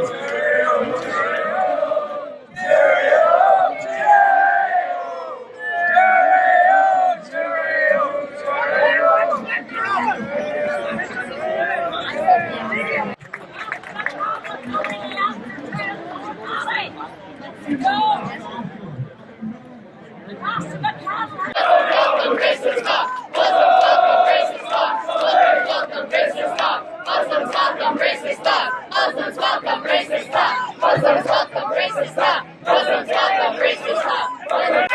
Muslims, stop. Doesn't stop the racism stop. Doesn't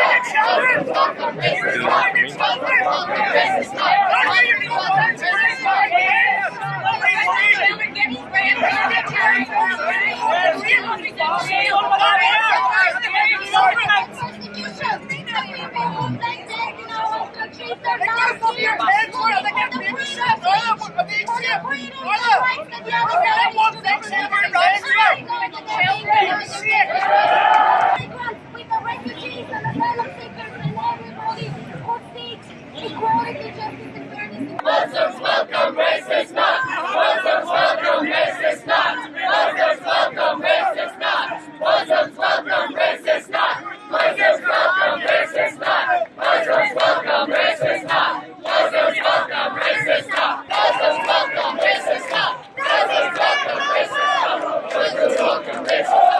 stop the racism stop. Doesn't stop the racism stop. Thank you. Muslims welcome, racist not. Muslims welcome, racist not. Muslims welcome, racist not. Muslims welcome, racist not. Muslims welcome, racist not. Muslims welcome, racist not. Muslims welcome, racist not. Muslims welcome, racist not. Muslims welcome, racist not. Muslims welcome, racist not.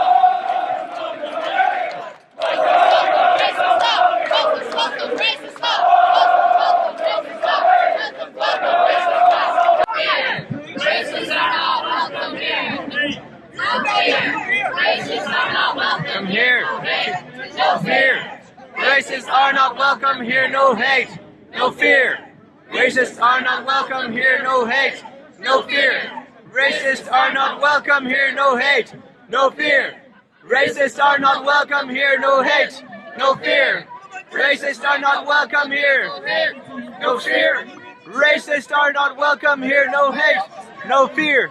Muslims welcome, racist not. Muslims welcome, racist not. Muslims welcome, racist not. Here, racists are not welcome here. No fear. Racists are not welcome Come here. No fear. Racists are not welcome here, no hate, no fear. Racists are not welcome here, no hate, no fear. Racists are not welcome here, no hate, no fear. Racists are not welcome here, no hate, no fear. Racists are not welcome here, no fear. Racists are not welcome here, no hate, no fear.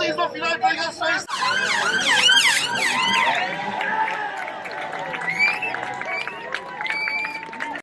Feliz no final de pregações.